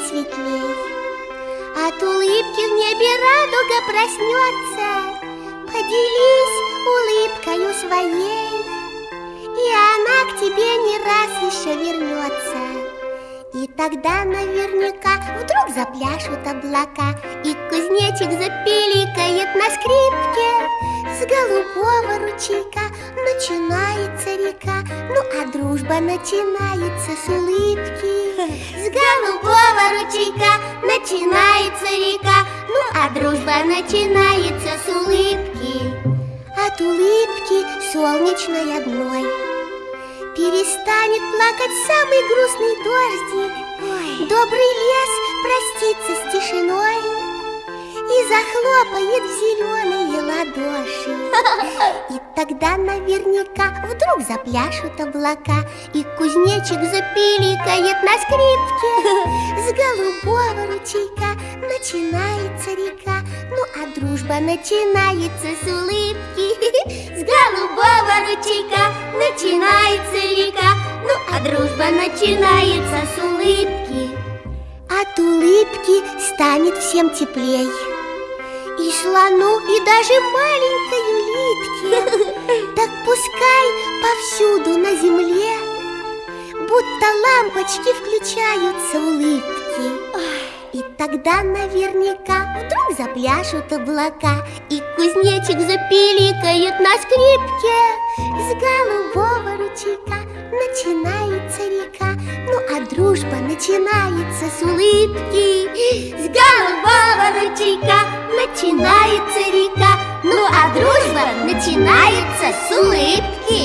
день светлей. От улыбки в небе радуга проснется, Поделись улыбкою своей, И она к тебе не раз еще вернется. И тогда наверняка вдруг запляшут облака, И кузнечик запиликает на скрипке. С голубого ручейка начинается река, Ну а дружба начинается с улыбки. С голубого ручейка начинается река, Ну а дружба начинается с улыбки. От улыбки солнечной одной Перестанет плакать самый грустный дождик Ой. Добрый лес простится с тишиной И захлопает в зеленые тогда наверняка вдруг запляшут облака И кузнечик запиликает на скрипке. С голубого ручейка начинается река Ну а дружба начинается с улыбки. С голубого ручейка начинается река Ну а дружба начинается с улыбки. От улыбки станет всем теплей. И слону, и даже маленькой улитке Будто лампочки включаются улыбки. И тогда наверняка вдруг запляшут облака И кузнечик запиликает на скрипке. С голубого ручейка начинается река Ну а дружба начинается с улыбки. С голубого ручейка начинается река Ну а дружба начинается с улыбки